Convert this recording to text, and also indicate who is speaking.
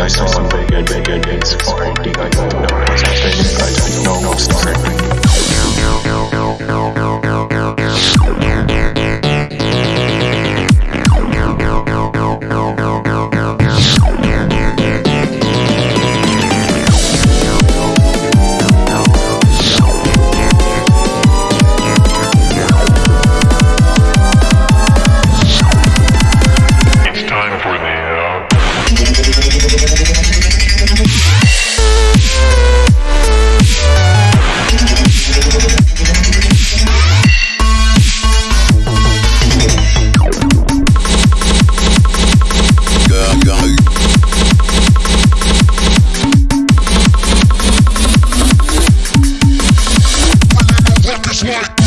Speaker 1: I saw something big, bigger big, big, big, big, big, big, big, big, big, big, big, big, big, big, big, Пошли!